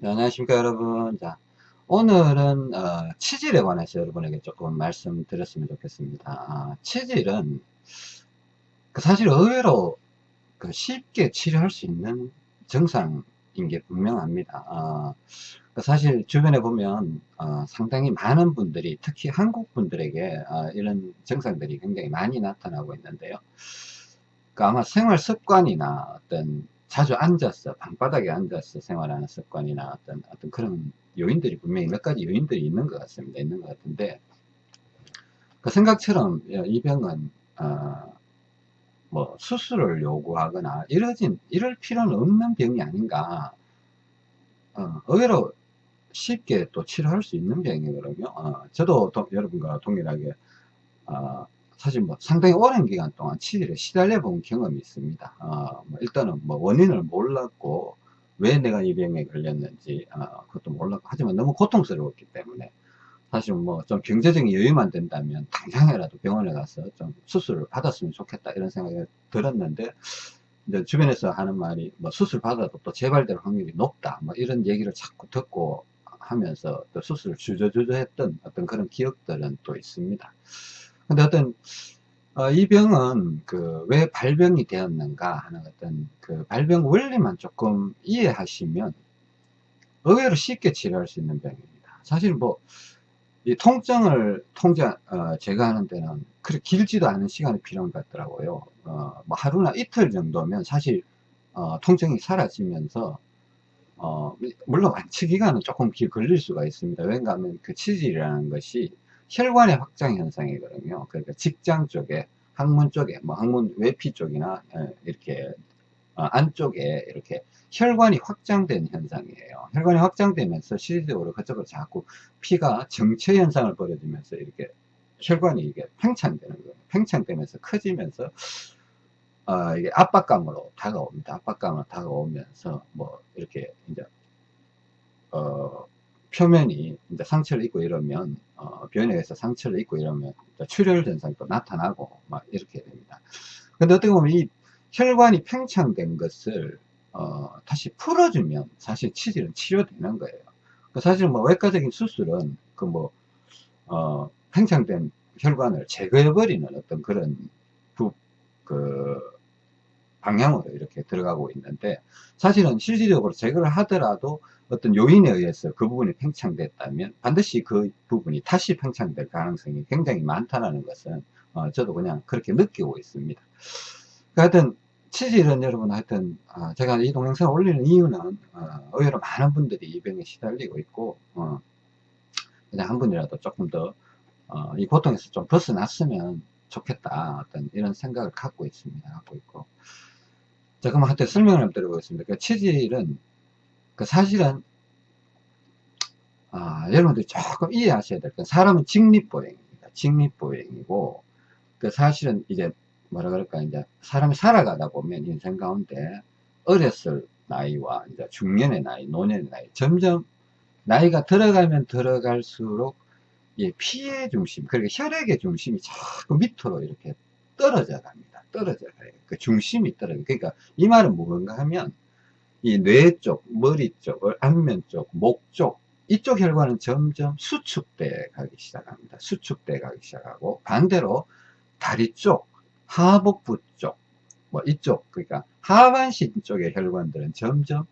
네, 안녕하십니까 여러분. 자 오늘은 어, 치질에 관해서 여러분에게 조금 말씀드렸으면 좋겠습니다. 아, 치질은 그 사실 의외로 그 쉽게 치료할 수 있는 증상인 게 분명합니다. 아, 그 사실 주변에 보면 어, 상당히 많은 분들이 특히 한국 분들에게 어, 이런 증상들이 굉장히 많이 나타나고 있는데요. 그 아마 생활 습관이나 어떤 자주 앉아서 방바닥에 앉아서 생활하는 습관이나 어떤 어떤 그런 요인들이 분명히 몇 가지 요인들이 있는 것 같습니다. 있는 것 같은데 그 생각처럼 이 병은 어, 뭐 수술을 요구하거나 이러진 이럴 필요는 없는 병이 아닌가. 어, 의외로 쉽게 또 치료할 수 있는 병이거든요. 어, 저도 도, 여러분과 동일하게 어, 사실 뭐 상당히 오랜 기간 동안 치질에 시달려 본 경험이 있습니다. 어, 뭐 일단은 뭐 원인을 몰랐고 왜 내가 이 병에 걸렸는지 어, 그것도 몰랐고 하지만 너무 고통스러웠기 때문에 사실 뭐 좀 경제적인 여유만 된다면 당장이라도 병원에 가서 좀 수술을 받았으면 좋겠다 이런 생각이 들었는데 이제 주변에서 하는 말이 뭐 수술 받아도 또 재발될 확률이 높다 뭐 이런 얘기를 자꾸 듣고 하면서 또 수술을 주저주저 했던 어떤 그런 기억들은 또 있습니다. 근데 어떤 어, 이 병은 그 왜 발병이 되었는가 하는 어떤 그 발병 원리만 조금 이해하시면 의외로 쉽게 치료할 수 있는 병입니다. 사실 뭐 이 통증을 통제 어, 제거하는 데는 그렇게 길지도 않은 시간이 필요한 것 같더라고요. 어, 뭐 하루나 이틀 정도면 사실 어, 통증이 사라지면서 어, 물론 완치 기간은 조금 길 걸릴 수가 있습니다. 왜냐 하면 그 치질이라는 것이 혈관의 확장 현상이거든요. 그러니까 직장 쪽에, 항문 쪽에, 뭐 항문 외피 쪽이나 예, 이렇게 어, 안쪽에 이렇게 혈관이 확장된 현상이에요. 혈관이 확장되면서 실질적으로 그쪽으로 자꾸 피가 정체 현상을 벌여지면서 이렇게 혈관이 이게 팽창되는 거예요. 팽창되면서 커지면서 어, 이게 압박감으로 다가옵니다. 압박감으로 다가오면서 뭐 이렇게 이제 어, 표면이 이제 상처를 입고 이러면 어, 변형해서 상처를 입고 이러면 출혈 현상이 또 나타나고 막 이렇게 됩니다. 근데 어떻게 보면 이 혈관이 팽창된 것을 어, 다시 풀어주면 사실 치질은 치료되는 거예요. 그 사실 뭐 외과적인 수술은 그 뭐 어, 팽창된 혈관을 제거해버리는 어떤 그런 부, 그 방향으로 이렇게 들어가고 있는데 사실은 실질적으로 제거를 하더라도 어떤 요인에 의해서 그 부분이 팽창됐다면 반드시 그 부분이 다시 팽창될 가능성이 굉장히 많다는 것은 어, 저도 그냥 그렇게 느끼고 있습니다. 그 하여튼 치질은 여러분 하여튼 어, 제가 이 동영상을 올리는 이유는 어, 의외로 많은 분들이 이 병에 시달리고 있고 어, 그냥 한 분이라도 조금 더이 어, 고통에서 좀 벗어났으면 좋겠다 어떤 이런 생각을 갖고 있습니다. 갖고 있고 자 그럼 한테 설명을 드려보겠습니다. 그 치질은 그 사실은 아, 여러분들이 조금 이해하셔야 될 건 사람은 직립보행입니다. 직립보행이고 그 사실은 이제 뭐라 그럴까 이제 사람이 살아가다 보면 인생 가운데 어렸을 나이와 이제 중년의 나이, 노년의 나이 점점 나이가 들어가면 들어갈수록 예, 피의 중심, 그러니까 혈액의 중심이 자꾸 밑으로 이렇게 떨어져 갑니다. 떨어져 가요. 그 중심이 떨어져. 그러니까 이 말은 뭔가 하면 이 뇌 쪽, 머리 쪽, 안면 쪽, 목 쪽, 이쪽 혈관은 점점 수축돼 가기 시작합니다. 수축돼 가기 시작하고 반대로 다리 쪽, 하복부 쪽, 뭐 이쪽 그러니까 하반신 쪽의 혈관들은 점점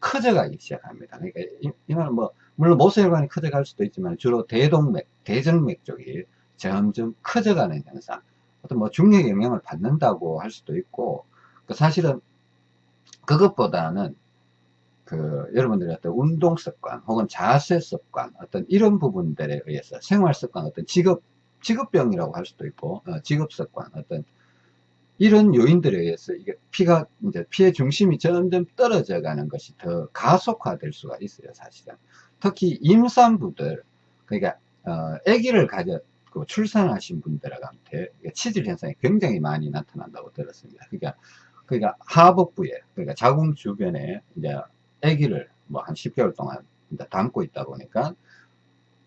커져가기 시작합니다. 그러니까 이, 이 말은 뭐 물론 모세혈관이 커져갈 수도 있지만 주로 대동맥, 대정맥 쪽이 점점 커져가는 현상. 어떤 뭐 중력의 영향을 받는다고 할 수도 있고 그 사실은 그것보다는 그 여러분들의 어떤 운동 습관 혹은 자세 습관 어떤 이런 부분들에 의해서 생활 습관 어떤 직업 직업병이라고 할 수도 있고 어, 직업 습관 어떤 이런 요인들에 의해서 이게 피가 이제 피의 중심이 점점 떨어져 가는 것이 더 가속화될 수가 있어요 사실은 특히 임산부들 그러니까 어, 아기를 그 출산하신 분들한테 치질 현상이 굉장히 많이 나타난다고 들었습니다. 그러니까 그러니까 하복부에 그러니까 자궁 주변에 이제 아기를 뭐 한 10개월 동안 담고 있다 보니까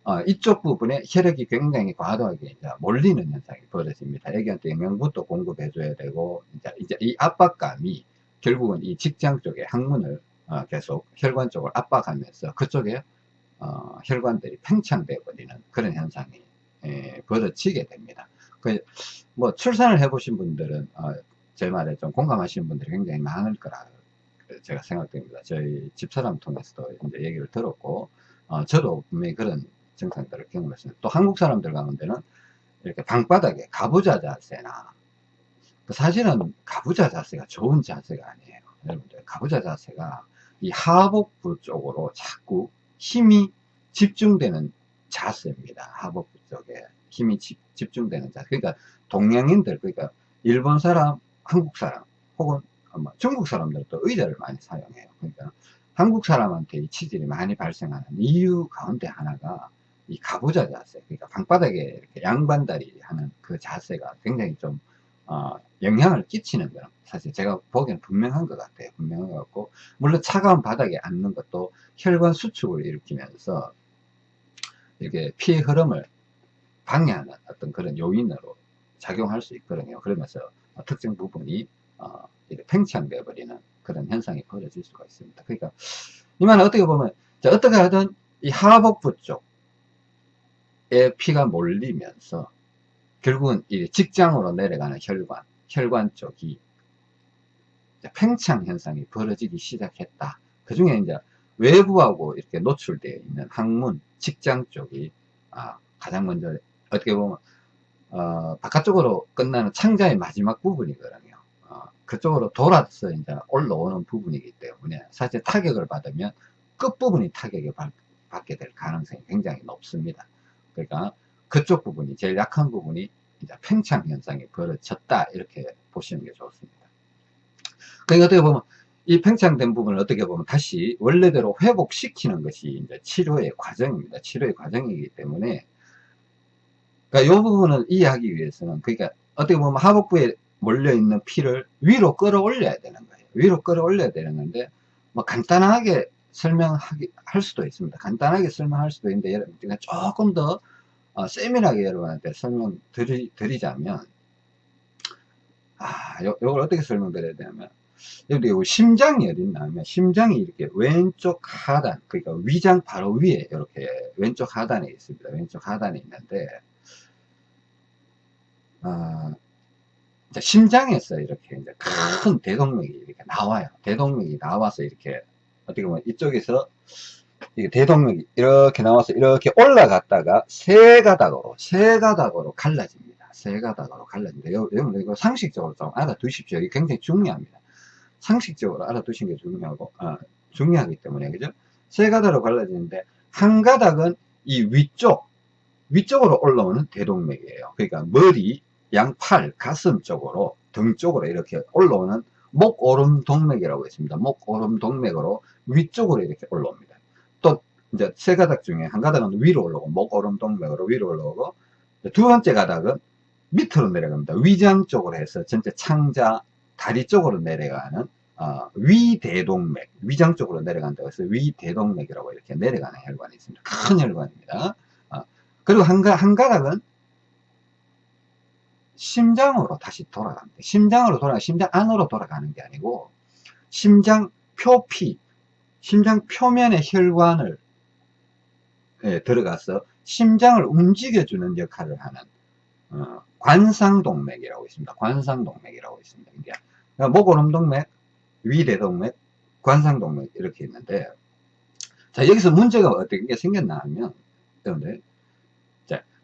어, 이쪽 부분에 혈액이 굉장히 과도하게 이제 몰리는 현상이 벌어집니다. 아기한테 영양분도 공급해 줘야 되고 이제, 이제 이 압박감이 결국은 이 직장 쪽에 항문을 어, 어, 계속 혈관 쪽을 압박하면서 그쪽에 어, 혈관들이 팽창되어 버리는 그런 현상이 예, 벌어지게 됩니다. 그, 뭐 출산을 해보신 분들은 어, 제 말에 좀 공감하시는 분들이 굉장히 많을 거라 제가 생각됩니다. 저희 집사람 통해서도 이제 얘기를 들었고 어, 저도 분명히 그런 증상들을 경험했습니다. 또 한국 사람들 가운데는 이렇게 방바닥에 가부좌 자세나 그 사실은 가부좌 자세가 좋은 자세가 아니에요. 여러분들 가부좌 자세가 이 하복부 쪽으로 자꾸 힘이 집중되는 자세입니다. 하복부 쪽에 힘이 집, 중되는 자세. 그러니까 동양인들 그러니까 일본 사람, 한국 사람 혹은 중국 사람들도 의자를 많이 사용해요. 그러니까 한국 사람한테 이 치질이 많이 발생하는 이유 가운데 하나가 이 가부좌 자세, 그러니까 방바닥에 이렇게 양반다리 하는 그 자세가 굉장히 좀, 어, 영향을 끼치는 거는 사실 제가 보기에는 분명한 것 같아요. 분명한 것 같고, 물론 차가운 바닥에 앉는 것도 혈관 수축을 일으키면서 이렇게 피의 흐름을 방해하는 어떤 그런 요인으로 작용할 수 있거든요. 그러면서 특정 부분이, 어, 팽창되어 버리는 그런 현상이 벌어질 수가 있습니다. 그러니까, 이 말은 어떻게 보면, 어떻게 하든 이 하복부 쪽, 피가 몰리면서 결국은 이 직장으로 내려가는 혈관, 혈관 쪽이 팽창 현상이 벌어지기 시작했다. 그 중에 이제 외부하고 이렇게 노출되어 있는 항문, 직장 쪽이 아, 가장 먼저 어떻게 보면 어, 바깥쪽으로 끝나는 창자의 마지막 부분이거든요. 어, 그쪽으로 돌아서 이제 올라오는 부분이기 때문에 사실 타격을 받으면 끝부분이 타격을 받, 받게 될 가능성이 굉장히 높습니다. 그러니까 그쪽 부분이 제일 약한 부분이 이제 팽창 현상이 벌어졌다 이렇게 보시는 게 좋습니다. 그러니까 어떻게 보면 이 팽창된 부분을 어떻게 보면 다시 원래대로 회복시키는 것이 이제 치료의 과정입니다. 치료의 과정이기 때문에 그러니까 이 부분을 이해하기 위해서는 그러니까 어떻게 보면 하복부에 몰려 있는 피를 위로 끌어올려야 되는 거예요. 위로 끌어올려야 되는 건데 뭐 간단하게 설명하기 할 수도 있습니다. 간단하게 설명할 수도 있는데 여러분 조금 더 어, 세밀하게 여러분한테 설명 드리, 드리자면 아, 요, 걸 어떻게 설명드려야 되냐면 여기 심장이 어디 있냐면 심장이 이렇게 왼쪽 하단 그러니까 위장 바로 위에 이렇게 왼쪽 하단에 있습니다. 왼쪽 하단에 있는데 어, 심장에서 이렇게 이제 큰 대동맥이 이렇게 나와요. 대동맥이 나와서 이렇게 어떻게 보면 이쪽에서 이게 대동맥이 이렇게 나와서 이렇게 올라갔다가 세 가닥으로 세 가닥으로 갈라집니다. 세 가닥으로 갈라집니다. 여러분 이거 상식적으로 좀 알아두십시오. 이게 굉장히 중요합니다. 상식적으로 알아두시는 게 중요하고 아, 중요하기 때문에 그죠? 세 가닥으로 갈라지는데 한 가닥은 이 위쪽 위쪽으로 올라오는 대동맥이에요. 그러니까 머리, 양팔, 가슴 쪽으로 등 쪽으로 이렇게 올라오는 목오름 동맥이라고 있습니다. 목오름 동맥으로 위쪽으로 이렇게 올라옵니다. 또 이제 세 가닥 중에 한 가닥은 위로 올라오고 목오름 동맥으로 위로 올라오고 두 번째 가닥은 밑으로 내려갑니다. 위장 쪽으로 해서 전체 창자 다리 쪽으로 내려가는 어, 위대동맥 위장 쪽으로 내려간다고 해서 위대동맥이라고 이렇게 내려가는 혈관이 있습니다. 큰 혈관입니다. 어, 그리고 한, 한 가닥은 심장으로 다시 돌아갑니다. 심장으로 돌아가, 심장 안으로 돌아가는 게 아니고, 심장 표피, 심장 표면의 혈관을 예, 들어가서 심장을 움직여주는 역할을 하는 어, 관상동맥이라고 있습니다. 관상동맥이라고 있습니다. 그러니까 목오름동맥, 위대동맥, 관상동맥 이렇게 있는데 자 여기서 문제가 어떻게 생겼나 하면 여러분들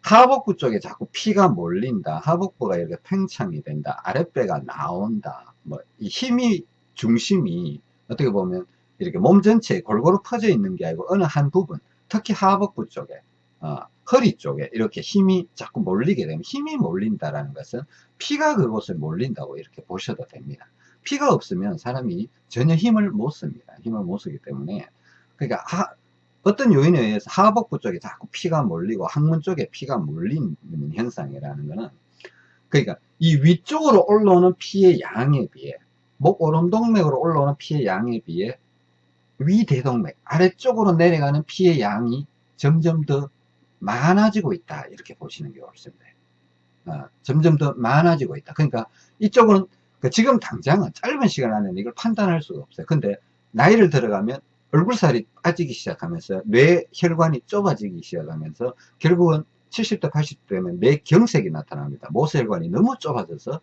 하복부 쪽에 자꾸 피가 몰린다. 하복부가 이렇게 팽창이 된다. 아랫배가 나온다. 뭐, 이 힘이, 중심이 어떻게 보면 이렇게 몸 전체에 골고루 퍼져 있는 게 아니고 어느 한 부분, 특히 하복부 쪽에, 어, 허리 쪽에 이렇게 힘이 자꾸 몰리게 되면 힘이 몰린다라는 것은 피가 그곳에 몰린다고 이렇게 보셔도 됩니다. 피가 없으면 사람이 전혀 힘을 못 씁니다. 힘을 못 쓰기 때문에 그러니까 하, 어떤 요인에 의해서 하복부 쪽에 자꾸 피가 몰리고 항문 쪽에 피가 몰리는 현상이라는 것은 그러니까 이 위쪽으로 올라오는 피의 양에 비해 목 오름동맥으로 올라오는 피의 양에 비해 위대동맥 아래쪽으로 내려가는 피의 양이 점점 더 많아지고 있다. 이렇게 보시는 게 옳습니다. 어, 점점 더 많아지고 있다. 그러니까 이쪽은 그 지금 당장은 짧은 시간 안에 이걸 판단할 수가 없어요. 근데 나이를 들어가면 얼굴살이 빠지기 시작하면서 뇌 혈관이 좁아지기 시작하면서 결국은 70대 80대 되면 뇌경색이 나타납니다. 모세혈관이 너무 좁아져서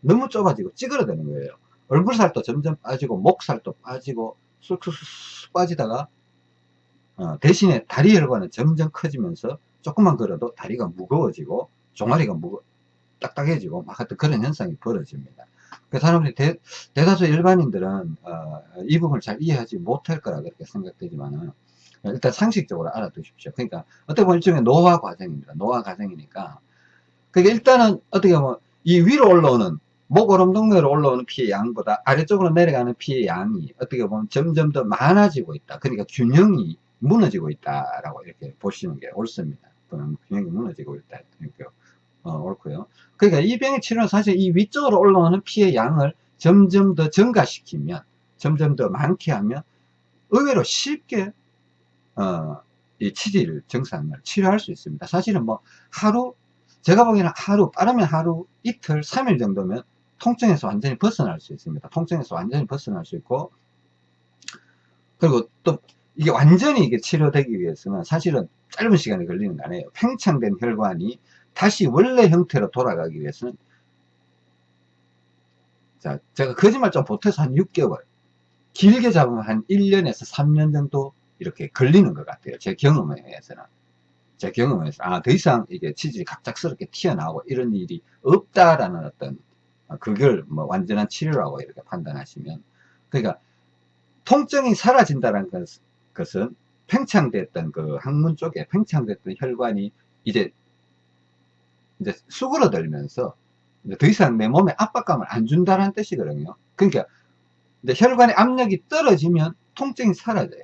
너무 좁아지고 찌그러드는 거예요. 얼굴살도 점점 빠지고 목살도 빠지고 쑥쑥쑥 빠지다가 어, 대신에 다리 혈관은 점점 커지면서 조금만 걸어도 다리가 무거워지고 종아리가 무거 딱딱해지고 막 하여튼 그런 현상이 벌어집니다. 그 사람들이 대, 다수 일반인들은 어, 이 부분을 잘 이해하지 못할 거라 그렇게 생각되지만은 일단 상식적으로 알아두십시오. 그러니까 어떻게 보면 일종의 노화 과정입니다. 노화 과정이니까 그게 일단은 어떻게 보면 이 위로 올라오는 목오름동맥으로 올라오는 피의 양보다 아래쪽으로 내려가는 피의 양이 어떻게 보면 점점 더 많아지고 있다. 그러니까 균형이 무너지고 있다라고 이렇게 보시는 게 옳습니다. 균형이 무너지고 있다. 이렇게 어, 옳고요. 그러니까 이 병의 치료는 사실 이 위쪽으로 올라오는 피의 양을 점점 더 증가시키면, 점점 더 많게 하면 의외로 쉽게 어, 이 치질 증상을 치료할 수 있습니다. 사실은 뭐 하루, 제가 보기에는 하루, 빠르면 하루, 이틀, 3일 정도면 통증에서 완전히 벗어날 수 있습니다. 통증에서 완전히 벗어날 수 있고, 그리고 또 이게 완전히 이게 치료되기 위해서는 사실은 짧은 시간이 걸리는 거 아니에요. 팽창된 혈관이 다시 원래 형태로 돌아가기 위해서는 자 제가 거짓말 좀 보태서 한 6개월 길게 잡으면 한 1년에서 3년 정도 이렇게 걸리는 것 같아요. 제 경험에 의해서는. 제 경험에 서 아 더 이상 이게 치질이 갑작스럽게 튀어나오고 이런 일이 없다라는 어떤 그걸 뭐 완전한 치료라고 이렇게 판단하시면 그러니까 통증이 사라진다는 것은 팽창됐던 그 항문 쪽에 팽창됐던 혈관이 이제 이제 수그러들면서 이제 더 이상 내 몸에 압박감을 안 준다는 뜻이거든요. 그러니까 이제 혈관의 압력이 떨어지면 통증이 사라져요.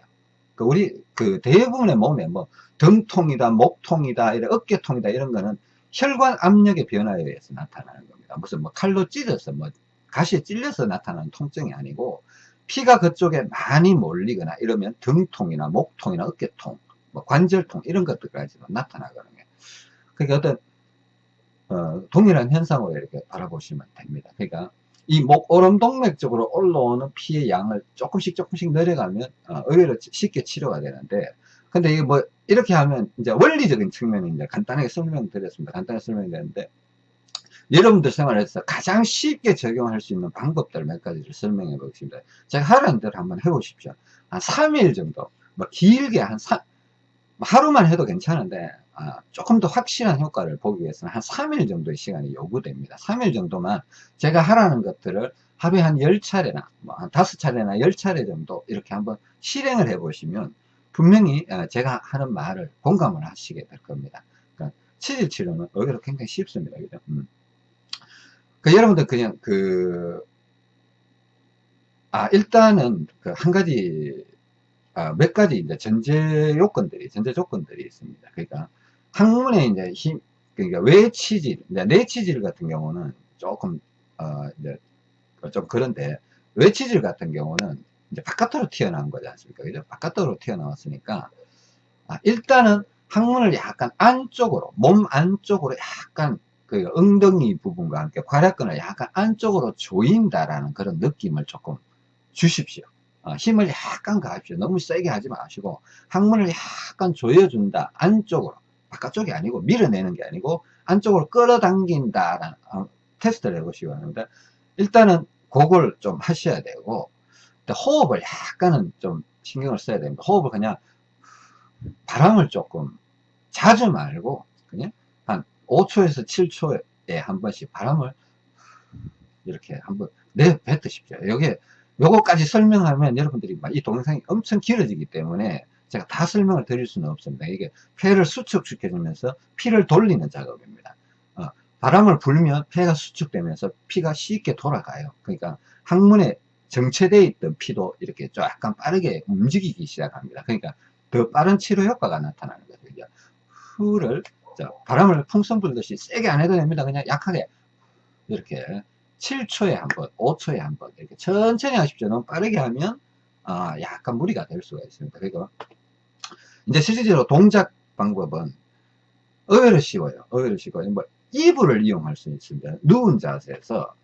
그 우리 그 대부분의 몸에 뭐 등통이다, 목통이다, 이런 어깨통이다 이런 거는 혈관 압력의 변화에 의해서 나타나는 겁니다. 무슨 뭐 칼로 찢어서 뭐 가시에 찔려서 나타나는 통증이 아니고 피가 그쪽에 많이 몰리거나 이러면 등통이나 목통이나 어깨통, 뭐 관절통 이런 것들까지도 나타나거든요. 그러니까 어떤 어, 동일한 현상으로 이렇게 바라보시면 됩니다. 그러니까 이 목 오름 동맥 쪽으로 올라오는 피의 양을 조금씩 조금씩 내려가면 어, 의외로 쉽게 치료가 되는데 근데 이게 뭐 이렇게 하면 이제 원리적인 측면이 이제 간단하게 설명드렸습니다. 간단하게 설명드렸는데 여러분들 생활에서 가장 쉽게 적용할 수 있는 방법들 몇 가지를 설명해 보겠습니다. 제가 하라는 대로 한번 해보십시오. 한 3일 정도, 뭐 길게 한 3, 하루만 해도 괜찮은데 아, 조금 더 확실한 효과를 보기 위해서는 한 3일 정도의 시간이 요구됩니다. 3일 정도만 제가 하라는 것들을 하루에 한 10차례나 뭐 한 5차례나 10차례 정도 이렇게 한번 실행을 해 보시면 분명히 어, 제가 하는 말을 공감을 하시게 될 겁니다. 그러니까 치질 치료는 의외로 굉장히 쉽습니다. 그죠? 음. 그 여러분들 그냥 그, 아, 일단은 그 한 가지, 아, 몇 가지 이제 전제 요건들이, 전제 조건들이 있습니다. 그러니까 항문에 이제 힘, 그러니까 외치질, 내치질 같은 경우는 조금, 어, 이제 좀 그런데 외치질 같은 경우는 이제 바깥으로 튀어나온 거지 않습니까? 그죠? 바깥으로 튀어나왔으니까, 아, 일단은 항문을 약간 안쪽으로, 몸 안쪽으로 약간 그 엉덩이 부분과 함께 괄약근을 약간 안쪽으로 조인다라는 그런 느낌을 조금 주십시오. 어, 힘을 약간 가십시오. 너무 세게 하지 마시고 항문을 약간 조여준다. 안쪽으로. 바깥쪽이 아니고 밀어내는 게 아니고 안쪽으로 끌어당긴다 라는 어, 테스트를 해보시기 바랍니다. 일단은 그걸 좀 하셔야 되고 호흡을 약간은 좀 신경을 써야 됩니다. 호흡을 그냥 바람을 조금 자주 말고 그냥 5초에서 7초에 한 번씩 바람을 이렇게 한번 내뱉으십시오. 여기 요거까지 설명하면 여러분들이 이 동영상이 엄청 길어지기 때문에 제가 다 설명을 드릴 수는 없습니다. 이게 폐를 수축시켜주면서 피를 돌리는 작업입니다. 어, 바람을 불면 폐가 수축되면서 피가 쉽게 돌아가요. 그러니까 항문에 정체되어 있던 피도 이렇게 약간 빠르게 움직이기 시작합니다. 그러니까 더 빠른 치료 효과가 나타나는 거죠. 후를 자, 바람을 풍선 불듯이 세게 안 해도 됩니다. 그냥 약하게 이렇게 7초에 한 번, 5초에 한 번 이렇게 천천히 하십시오. 너무 빠르게 하면 아, 약간 무리가 될 수가 있습니다. 그리고 이제 실질적으로 동작 방법은 의외로 쉬워요. 의외로 쉬워요. 뭐 이불을 이용할 수 있습니다. 누운 자세에서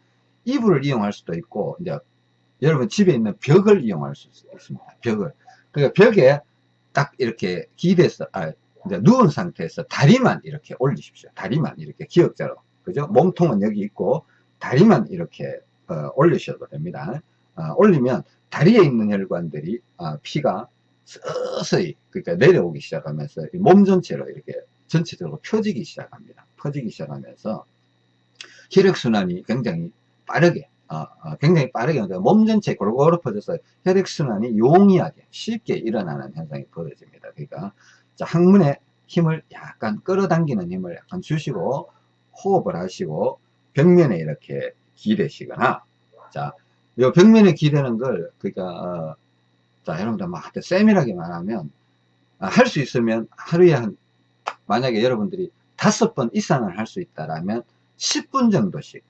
이불을 이용할 수도 있고 이제 여러분 집에 있는 벽을 이용할 수 있습니다. 벽을. 그러니까 벽에 딱 이렇게 기대서, 아, 이제 누운 상태에서 다리만 이렇게 올리십시오. 다리만 이렇게 기역자로. 그죠? 몸통은 여기 있고, 다리만 이렇게, 어, 올리셔도 됩니다. 어, 올리면 다리에 있는 혈관들이, 어, 피가 서서히, 그러니까 내려오기 시작하면서 몸 전체로 이렇게 전체적으로 펴지기 시작합니다. 퍼지기 시작하면서 혈액순환이 굉장히 빠르게 어, 어, 굉장히 빠르게 몸 전체에 골고루 퍼져서 혈액순환이 용이하게 쉽게 일어나는 현상이 벌어집니다. 그러니까 자, 항문에 힘을 약간 끌어당기는 힘을 약간 주시고 호흡을 하시고 벽면에 이렇게 기대시거나 자, 요 벽면에 기대는 걸 그러니까 어, 자, 여러분들 막 세밀하게 말하면 아, 할수 있으면 하루에 한 만약에 여러분들이 다섯 번 이상을 할 수 있다라면 10분 정도씩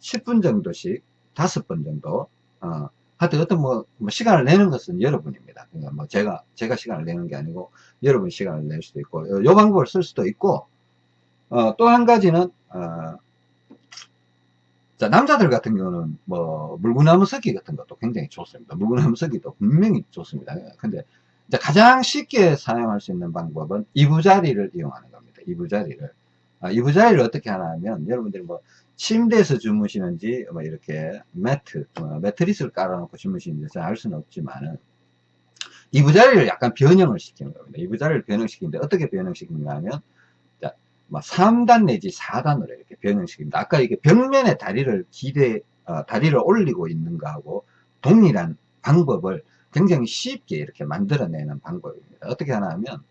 10분 정도씩 다섯 번 정도 어, 하여튼 어떤 뭐, 뭐 시간을 내는 것은 여러분입니다. 그러니까 뭐 제가 제가 시간을 내는 게 아니고 여러분 시간을 낼 수도 있고 요, 요 방법을 쓸 수도 있고 어, 또 한 가지는 어, 자 남자들 같은 경우는 뭐 물구나무 섞기 같은 것도 굉장히 좋습니다. 물구나무 섞기도 분명히 좋습니다. 근데 가장 쉽게 사용할 수 있는 방법은 이부자리를 이용하는 겁니다. 이부자리를 아, 이부자리를 어떻게 하냐면 여러분들이 뭐 침대에서 주무시는지 뭐 이렇게 매트 어, 매트리스를 깔아놓고 주무시는지 잘 알 수는 없지만은 이부자리를 약간 변형을 시키는 겁니다. 이부자리를 변형시키는데 어떻게 변형시키는가 하면 자, 뭐 3단 내지 4단으로 이렇게 변형시킵니다. 아까 이게 벽면에 다리를 기대 어, 다리를 올리고 있는 거하고 동일한 방법을 굉장히 쉽게 이렇게 만들어내는 방법입니다. 어떻게 하냐면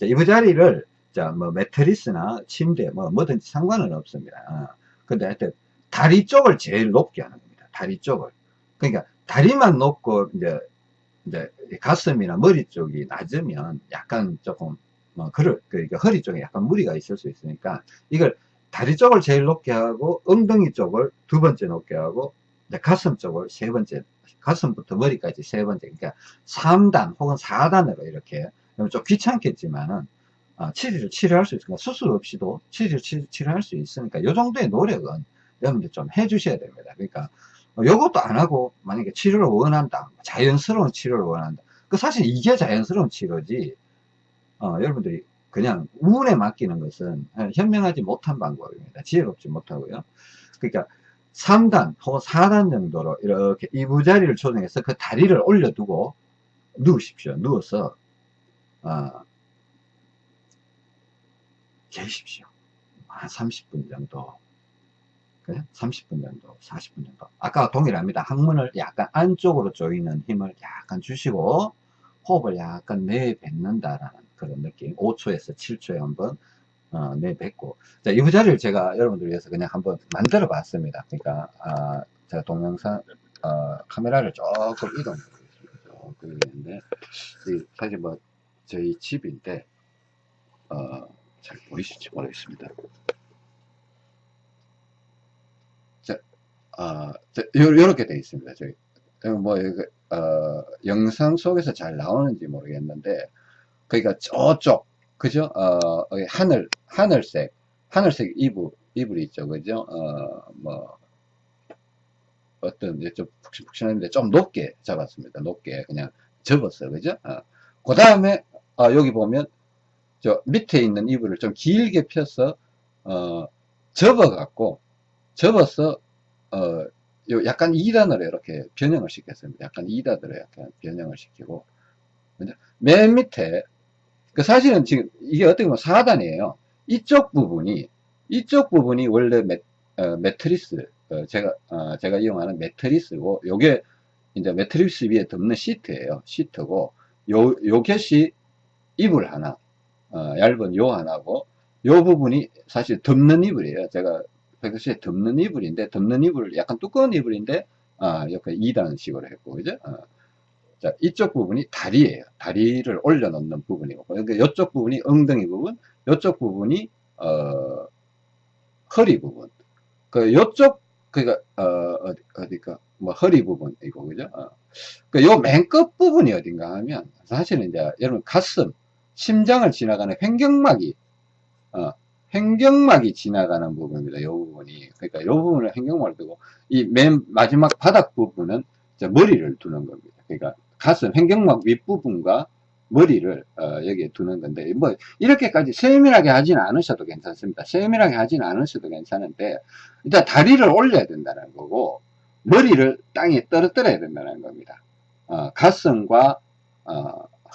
이부 자리를 자, 뭐 매트리스나 침대 뭐 뭐든지 상관은 없습니다. 어. 근데 하여튼 다리 쪽을 제일 높게 하는 겁니다. 다리 쪽을. 그러니까 다리만 높고 이제 이제 가슴이나 머리 쪽이 낮으면 약간 조금 뭐 그럴 그러니까 허리 쪽에 약간 무리가 있을 수 있으니까 이걸 다리 쪽을 제일 높게 하고 엉덩이 쪽을 두 번째 높게 하고 가슴 쪽을 세 번째 가슴부터 머리까지 세 번째 그러니까 3단 혹은 4단으로 이렇게 좀 귀찮겠지만은 아, 치료를 치료할 수 있으니까 수술 없이도 치료를 치, 료할 수 있으니까 이 정도의 노력은 여러분들 좀 해주셔야 됩니다. 그러니까 어, 안 하고 만약에 치료를 원한다, 자연스러운 치료를 원한다. 그 사실 이게 자연스러운 치료지. 어, 여러분들이 그냥 운에 맡기는 것은 현명하지 못한 방법입니다. 지혜롭지 못하고요. 그러니까 3단 혹은 4단 정도로 이렇게 이부자리를 조정해서 그 다리를 올려두고 누우십시오. 누워서 어, 계십시오. 한 30분 정도. 그래? 30분 정도, 40분 정도. 아까 동일합니다. 항문을 약간 안쪽으로 조이는 힘을 약간 주시고, 호흡을 약간 내뱉는다라는 그런 느낌. 5초에서 7초에 한번 어, 내뱉고. 자, 이 부자리를 제가 여러분들 위해서 그냥 한번 만들어 봤습니다. 그러니까, 아, 제가 동영상, 어, 카메라를 조금 이동 조금 있는데, 사실 뭐, 저희 집인데, 어, 잘 보이실지 모르겠습니다. 자, 아, 자, 요렇게 되어 있습니다. 저기, 뭐, 어, 영상 속에서 잘 나오는지 모르겠는데, 그러니까 저쪽, 그죠? 어, 하늘, 하늘색, 하늘색 이불, 이불이 있죠. 그죠? 어, 뭐, 어떤, 좀 푹신푹신한데 좀 높게 잡았습니다. 높게 그냥 접었어요. 그죠? 어. 그 다음에, 어, 여기 보면, 저 밑에 있는 이불을 좀 길게 펴서 어, 접어 갖고 접어서 어, 요 약간 2단으로 이렇게 변형을 시켰습니다. 약간 2단으로 약간 변형을 시키고 맨 밑에 그 사실은 지금 이게 어떻게 보면 4단이에요. 이쪽 부분이 이쪽 부분이 원래 매, 어, 매트리스 어, 제가 어, 제가 이용하는 매트리스고 요게 이제 매트리스 위에 덮는 시트예요. 시트고 요 요것이 이불 하나 어, 얇은 요 하나고 요 부분이 사실 덮는 이불이에요. 제가 백스에 덮는 이불인데 덮는 이불 약간 두꺼운 이불인데 아, 이렇게 2단식으로 했고 그죠? 어. 자, 이쪽 부분이 다리예요. 다리를 올려놓는 부분이고 그러니까 이쪽 부분이 엉덩이 부분, 이쪽 부분이 어, 허리 부분. 그 요쪽 그니까 어, 어디 가 뭐 허리 부분이고 그죠? 어. 그요맨 끝 부분이 어딘가 하면 사실은 이제 여러분 가슴 심장을 지나가는 횡격막이 어, 횡격막이 지나가는 부분입니다. 이 부분이 그러니까 이 부분을 횡격막을 두고 이 맨 마지막 바닥 부분은 자, 머리를 두는 겁니다. 그러니까 가슴, 횡격막 윗부분과 머리를 어, 여기에 두는 건데 뭐 이렇게까지 세밀하게 하지는 않으셔도 괜찮습니다. 세밀하게 하지는 않으셔도 괜찮은데 일단 다리를 올려야 된다는 거고 머리를 땅에 떨어뜨려야 된다는 겁니다. 어, 가슴과 어,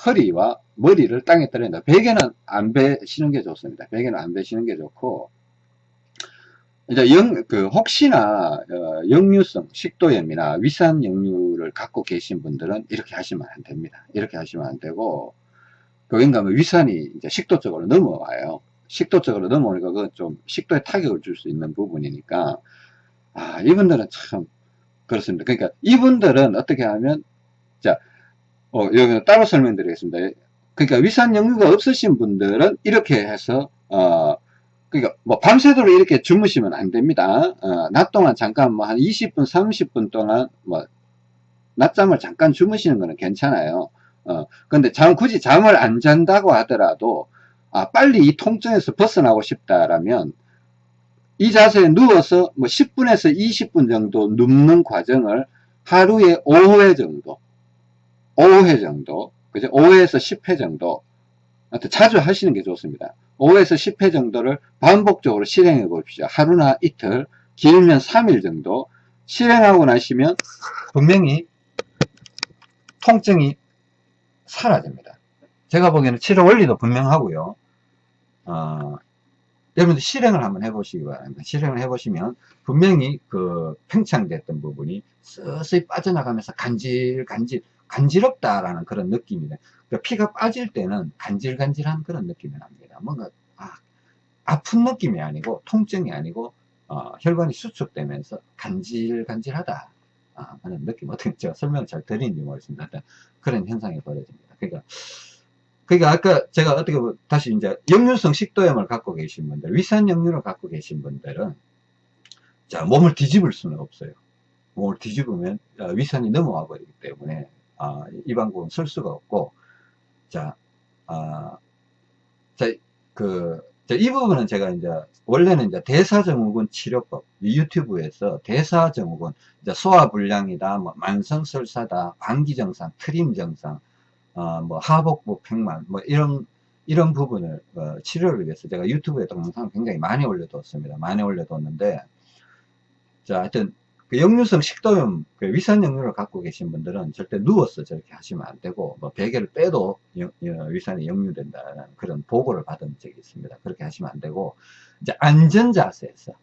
허리와 머리를 땅에 떨어진다. 베개는 안 베시는 게 좋습니다. 베개는 안 베시는 게 좋고 이제 영, 그, 혹시나, 어, 역류성 식도염이나 위산 역류를 갖고 계신 분들은 이렇게 하시면 안 됩니다. 이렇게 하시면 안 되고, 뭐 위산이 이제 식도 쪽으로 넘어와요. 식도 쪽으로 넘어오니까 그건 좀 식도에 타격을 줄 수 있는 부분이니까, 아, 이분들은 참, 그렇습니다. 그러니까 이분들은 어떻게 하면, 자, 어, 여기 따로 설명드리겠습니다. 그러니까 위산 역류가 없으신 분들은 이렇게 해서, 어, 그러니까 뭐 밤새도록 이렇게 주무시면 안 됩니다. 어, 낮 동안 잠깐 뭐 한 20분, 30분 동안 뭐 낮잠을 잠깐 주무시는 거는 괜찮아요. 어, 근데 잠 굳이 잠을 안 잔다고 하더라도 아, 빨리 이 통증에서 벗어나고 싶다라면 이 자세에 누워서 뭐 10분에서 20분 정도 눕는 과정을 하루에 5회 정도 5회 정도 그죠? 5회에서 10회 정도 자주 하시는 게 좋습니다. 5에서 10회 정도를 반복적으로 실행해 봅시다. 하루나 이틀, 길면 3일 정도 실행하고 나시면 분명히 통증이 사라집니다. 제가 보기에는 치료 원리도 분명하고요. 어, 여러분들 실행을 한번 해보시기 바랍니다. 실행을 해보시면 분명히 그 팽창됐던 부분이 서서히 빠져나가면서 간질, 간질, 간지럽다라는 그런 느낌이네. 그러니까 피가 빠질 때는 간질간질한 그런 느낌이 납니다. 뭔가 아, 아픈 느낌이 아니고 통증이 아니고 어, 혈관이 수축되면서 간질간질하다 아, 하는 느낌 어떻게 제가 설명을 잘 드리는지 모르겠습니다. 그런 현상이 벌어집니다. 그러니까 그러니까 아까 제가 어떻게 다시 이제 역류성 식도염을 갖고 계신 분들 위산 역류를 갖고 계신 분들은 자 몸을 뒤집을 수는 없어요. 몸을 뒤집으면 어, 위산이 넘어와 버리기 때문에 아, 이 방법은 쓸 수가 없고 자, 아, 자, 그, 자, 이 부분은 제가 이제, 원래는 이제 대사증후군 치료법, 유튜브에서 대사증후군, 이제 소화불량이다, 뭐, 만성설사다, 방기정상, 트림정상, 어, 뭐, 하복부 팽만, 뭐, 이런, 이런 부분을, 어, 치료를 위해서 제가 유튜브에 동영상을 굉장히 많이 올려뒀습니다. 많이 올려뒀는데, 자, 하여튼, 그 역류성 식도염, 그 위산 역류를 갖고 계신 분들은 절대 누워서 저렇게 하시면 안 되고, 뭐 베개를 빼도 위산이 역류된다는 그런 보고를 받은 적이 있습니다. 그렇게 하시면 안 되고, 이제 안전자세에서,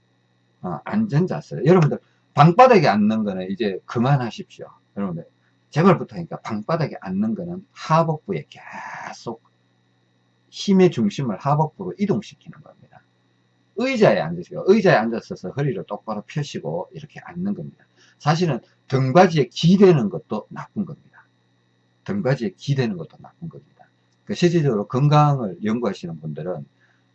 어, 안전자세. 여러분들, 방바닥에 앉는 거는 이제 그만하십시오. 여러분들, 제발 부탁이니까 방바닥에 앉는 거는 하복부에 계속 힘의 중심을 하복부로 이동시키는 겁니다. 의자에 앉으시고 의자에 앉아서 허리를 똑바로 펴시고 이렇게 앉는 겁니다. 사실은 등받이에 기대는 것도 나쁜 겁니다. 등받이에 기대는 것도 나쁜 겁니다. 그 실질적으로 건강을 연구하시는 분들은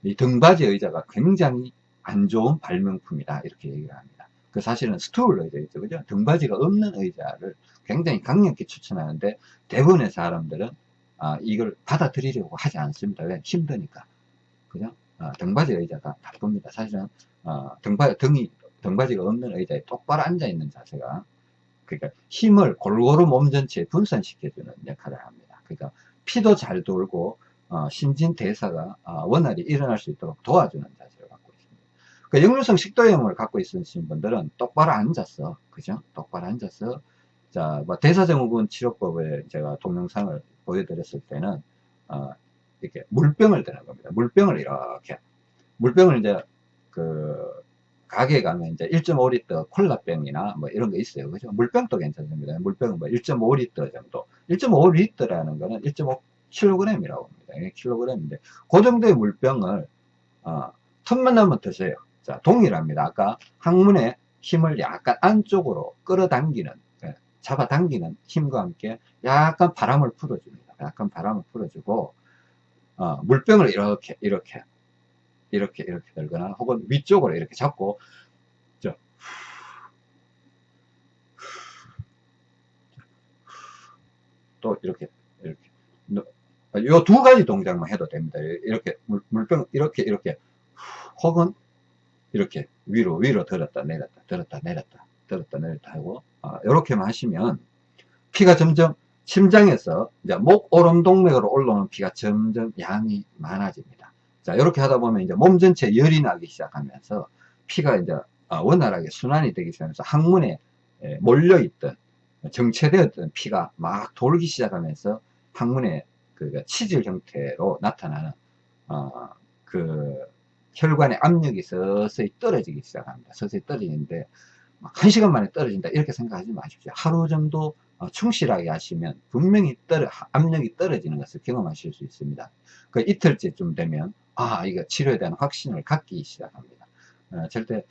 이 등받이 의자가 굉장히 안 좋은 발명품이다 이렇게 얘기를 합니다. 그 사실은 스툴 의자 있죠, 그죠? 등받이가 없는 의자를 굉장히 강력히 추천하는데 대부분의 사람들은 아, 이걸 받아들이려고 하지 않습니다. 왜? 힘드니까. 그죠? 어, 등받이 의자가 나쁩니다. 사실은 어, 등바, 등이 등받이가 없는 의자에 똑바로 앉아 있는 자세가 그러니까 힘을 골고루 몸 전체에 분산시켜주는 역할을 합니다. 그러니까 피도 잘 돌고 어, 신진대사가 어, 원활히 일어날 수 있도록 도와주는 자세를 갖고 있습니다. 그 역류성 식도염을 갖고 있으신 분들은 똑바로 앉아서 그죠? 똑바로 앉아서 자, 뭐 대사증후군 치료법에 제가 동영상을 보여드렸을 때는 어, 이렇게 물병을 드는 겁니다. 물병을 이렇게 물병을 이제 그 가게에 가면 이제 1.5리터 콜라병이나 뭐 이런 거 있어요. 그죠? 물병도 괜찮습니다. 물병은 뭐 1.5리터 정도. 1.5리터라는 거는 1.5kg이라고 합니다. 킬로그램인데 그 정도의 물병을 어, 틈만 나면 드세요. 자, 동일합니다. 아까 항문에 힘을 약간 안쪽으로 끌어당기는 예, 잡아당기는 힘과 함께 약간 바람을 풀어줍니다. 약간 바람을 풀어주고 어, 물병을 이렇게 이렇게 이렇게 이렇게 들거나 혹은 위쪽으로 이렇게 잡고 저, 또 이렇게 이렇게 요 두 가지 동작만 해도 됩니다. 이렇게 물, 물병 이렇게 이렇게 혹은 이렇게 위로 위로 들었다 내렸다 들었다 내렸다 들었다 내렸다 하고 어, 이렇게만 하시면 피가 점점 심장에서 이제 목 오름 동맥으로 올라오는 피가 점점 양이 많아집니다. 자, 이렇게 하다 보면 이제 몸 전체에 열이 나기 시작하면서 피가 이제 어, 원활하게 순환이 되기 시작하면서 항문에 몰려있던 정체되었던 피가 막 돌기 시작하면서 항문에 그 치질 형태로 나타나는 어, 그 혈관의 압력이 서서히 떨어지기 시작합니다. 서서히 떨어지는데 한 시간 만에 떨어진다 이렇게 생각하지 마십시오. 하루 정도 어, 충실하게 하시면 분명히 떨어, 압력이 떨어지는 것을 경험하실 수 있습니다. 그 이틀째쯤 되면 아 이거 치료에 대한 확신을 갖기 시작합니다. 어, 절대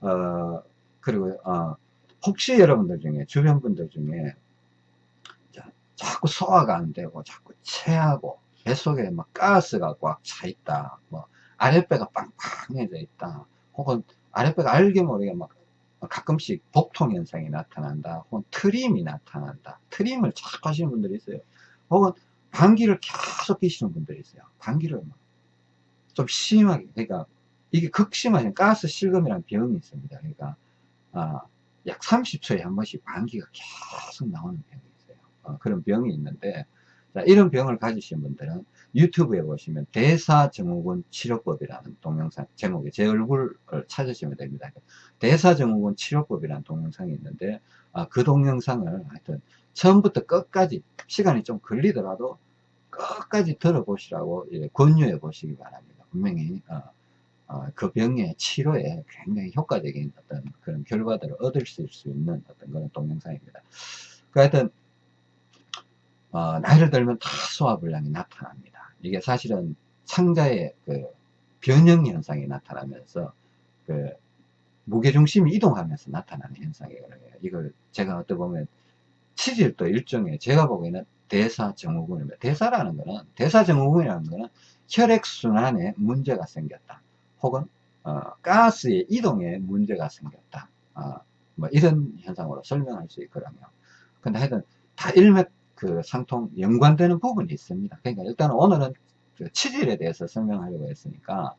어, 그리고 어, 혹시 여러분들 중에 주변 분들 중에 자, 자꾸 소화가 안 되고 자꾸 체하고 뱃속에 막 가스가 꽉 차 있다 뭐 아랫배가 빵빵해져 있다 혹은 아랫배가 알게 모르게 막 가끔씩 복통 현상이 나타난다 혹은 트림이 나타난다. 트림을 자꾸 하시는 분들이 있어요. 혹은 방귀를 계속 끼시는 분들이 있어요. 방귀를 좀 심하게 그러니까 이게 극심한 가스 실금이라는 병이 있습니다. 그러니까 아, 약 30초에 한 번씩 방귀가 계속 나오는 병이 있어요. 어, 그런 병이 있는데 자, 이런 병을 가지신 분들은 유튜브에 보시면 대사증후군 치료법이라는 동영상 제목에 제 얼굴을 찾으시면 됩니다. 대사증후군 치료법이라는 동영상이 있는데 아, 그 동영상을 하여튼 처음부터 끝까지 시간이 좀 걸리더라도 끝까지 들어보시라고 예, 권유해 보시기 바랍니다. 분명히 어, 어, 그 병의 치료에 굉장히 효과적인 어떤 그런 결과들을 얻을 수 있는 어떤 그런 동영상입니다. 그 하여튼 어, 나이를 들면 다 소화불량이 나타납니다. 이게 사실은 창자의 그 변형 현상이 나타나면서 그 무게중심이 이동하면서 나타나는 현상이거든요. 이걸 제가 어떻게 보면 치질도 일종의 제가 보기에는 대사증후군입니다. 대사라는 거는 대사증후군이라는 거는 혈액순환에 문제가 생겼다. 혹은 어, 가스의 이동에 문제가 생겼다. 어, 뭐 이런 현상으로 설명할 수 있거든요. 근데 하여튼 다 일맥 그 상통 연관되는 부분이 있습니다. 그러니까 일단 오늘은 그 치질에 대해서 설명하려고 했으니까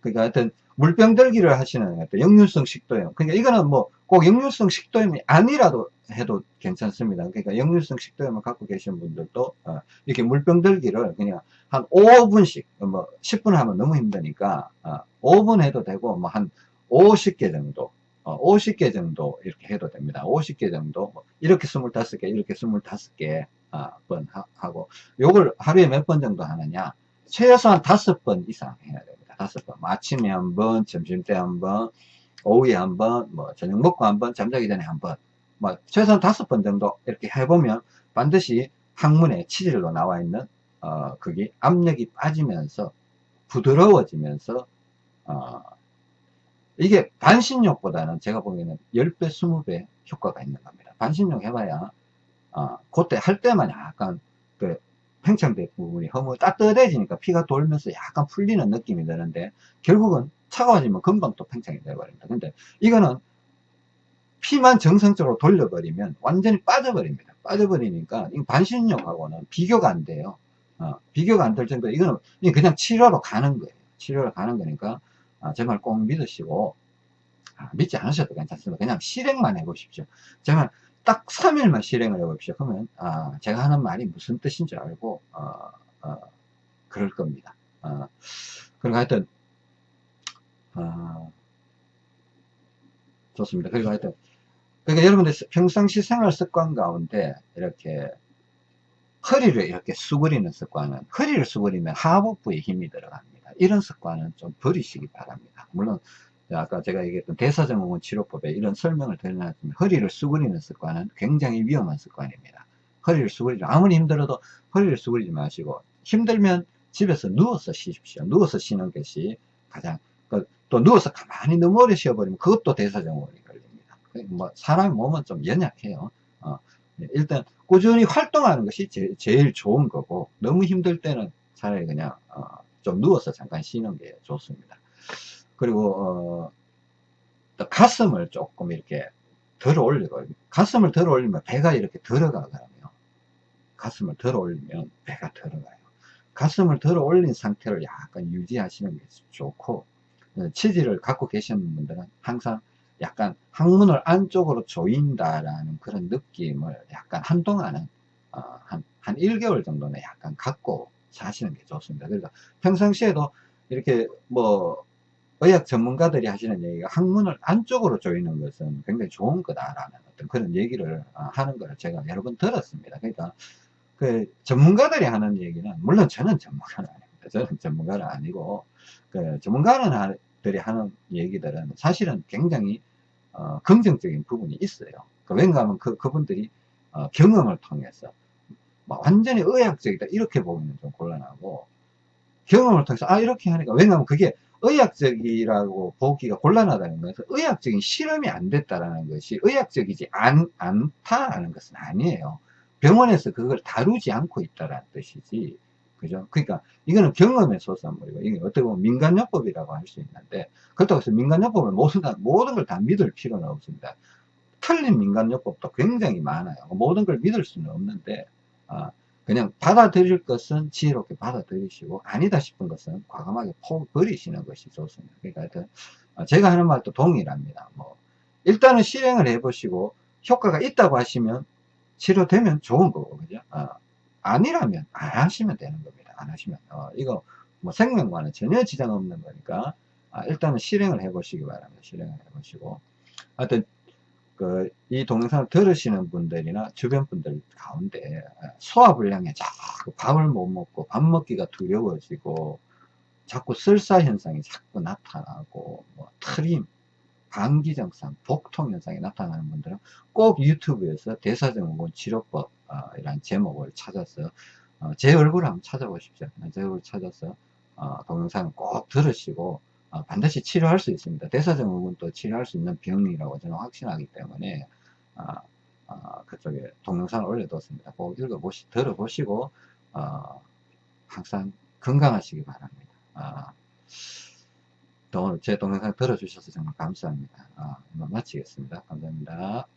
그러니까 하여튼 물병 들기를 하시는 어떤 역류성 식도염 그러니까 이거는 뭐 꼭 역류성 식도염이 아니라도 해도 괜찮습니다. 그러니까 역류성 식도염을 갖고 계신 분들도 어 이렇게 물병 들기를 그냥 한 5분씩 뭐 10분 하면 너무 힘드니까 어 5분 해도 되고 뭐 한 50개 정도 어, 50개 정도 이렇게 해도 됩니다. 50개 정도 뭐 이렇게 25개 이렇게 25개 아, 번 하고 요걸 하루에 몇 번 정도 하느냐 최소한 5번 이상 해야 됩니다. 5번 뭐 아침에 한번 점심때 한번 오후에 한번 뭐 저녁 먹고 한번 잠자기 전에 한번 뭐 최소한 5번 정도 이렇게 해보면 반드시 항문에 치질로 나와 있는 어, 그게 압력이 빠지면서 부드러워지면서 어, 이게 반신욕보다는 제가 보기에는 10배, 20배 효과가 있는 겁니다. 반신욕 해봐야, 어, 그때 할 때만 약간, 그, 팽창된 부분이 허무 따뜻해지니까 피가 돌면서 약간 풀리는 느낌이 드는데, 결국은 차가워지면 금방 또 팽창이 되어버립니다. 근데 이거는 피만 정상적으로 돌려버리면 완전히 빠져버립니다. 빠져버리니까, 이 반신욕하고는 비교가 안 돼요. 어, 비교가 안 될 정도, 이거는 그냥 치료로 가는 거예요. 치료로 가는 거니까, 아, 제 말 꼭 믿으시고 아, 믿지 않으셔도 괜찮습니다. 그냥 실행만 해보십시오. 제말 딱 3일만 실행을 해보십시오. 그러면 아, 제가 하는 말이 무슨 뜻인 줄 알고 어, 어, 그럴 겁니다. 어, 그리고 하여튼 어, 좋습니다. 그리고 하여튼 그러니까 여러분들 평상시 생활 습관 가운데 이렇게 허리를 이렇게 수그리는 습관은 허리를 수그리면 하복부에 힘이 들어갑니다. 이런 습관은 좀 버리시기 바랍니다. 물론 아까 제가 얘기했던 대사증후군 치료법에 이런 설명을 드려놨지만 허리를 수그리는 습관은 굉장히 위험한 습관입니다. 허리를 수그리지 아무리 힘들어도 허리를 수그리지 마시고 힘들면 집에서 누워서 쉬십시오. 누워서 쉬는 것이 가장 그또 누워서 가만히 너무 오래 쉬어버리면 그것도 대사증후군이 걸립니다. 뭐 사람의 몸은 좀 연약해요. 어, 일단 꾸준히 활동하는 것이 제, 일 좋은 거고 너무 힘들 때는 차라리 그냥 어, 좀 누워서 잠깐 쉬는 게 좋습니다. 그리고 어, 가슴을 조금 이렇게 들어 올리고 가슴을 들어 올리면 배가 이렇게 들어가거든요. 가슴을 들어 올리면 배가 들어가요. 가슴을 들어 올린 상태를 약간 유지하시는 게 좋고 어, 치질을 갖고 계시는 분들은 항상 약간 항문을 안쪽으로 조인다라는 그런 느낌을 약간 한동안은 어, 한, 한 1개월 정도는 약간 갖고 사시는 게 좋습니다. 그러니까 평상시에도 이렇게 뭐 의학 전문가들이 하시는 얘기가 항문을 안쪽으로 조이는 것은 굉장히 좋은 거다라는 어떤 그런 얘기를 어, 하는 걸 제가 여러 번 들었습니다. 그러니까 그 전문가들이 하는 얘기는 물론 저는 전문가는 아닙니다. 저는 전문가는 아니고 그 전문가들이 하는 얘기들은 사실은 굉장히 어, 긍정적인 부분이 있어요. 그 왠가 하면 그, 그분들이 어, 경험을 통해서 뭐 완전히 의학적이다 이렇게 보기는 좀 곤란하고 경험을 통해서 아 이렇게 하니까 왜냐하면 그게 의학적이라고 보기가 곤란하다는 것은 의학적인 실험이 안 됐다라는 것이 의학적이지 않, 않다라는 것은 아니에요. 병원에서 그걸 다루지 않고 있다라는 뜻이지. 그죠? 그러니까 이거는 경험의 소산물이고 이게 어떻게 보면 민간요법이라고 할 수 있는데 그렇다고 해서 민간요법을 모든, 모든 걸 다 믿을 필요는 없습니다. 틀린 민간요법도 굉장히 많아요. 모든 걸 믿을 수는 없는데 아, 그냥 받아들일 것은 지혜롭게 받아들이시고 아니다 싶은 것은 과감하게 포 버리시는 것이 좋습니다. 그러니까 어, 제가 하는 말도 동일합니다. 뭐 일단은 실행을 해보시고 효과가 있다고 하시면 치료되면 좋은 거고 그죠? 어, 아니라면 안 하시면 되는 겁니다. 안 하시면 어, 이거 뭐 생명과는 전혀 지장 없는 거니까 아, 일단은 실행을 해보시기 바랍니다. 실행을 해보시고 하여튼 그, 이 동영상을 들으시는 분들이나 주변 분들 가운데 소화불량에 자꾸 밥을 못 먹고 밥 먹기가 두려워지고 자꾸 설사 현상이 자꾸 나타나고 뭐 트림, 감기 증상, 복통 현상이 나타나는 분들은 꼭 유튜브에서 대사증후군 치료법 어, 이란 제목을 찾아서 어, 제 얼굴을 한번 찾아보십시오. 제 얼굴 찾아서 어, 동영상을 꼭 들으시고 어, 반드시 치료할 수 있습니다. 대사증후군도 치료할 수 있는 병이라고 저는 확신하기 때문에 어, 어, 그쪽에 동영상을 올려뒀습니다. 꼭 읽어보시, 들어보시고 어, 항상 건강하시기 바랍니다. 어, 오늘 제 동영상 들어주셔서 정말 감사합니다. 어, 마치겠습니다. 감사합니다.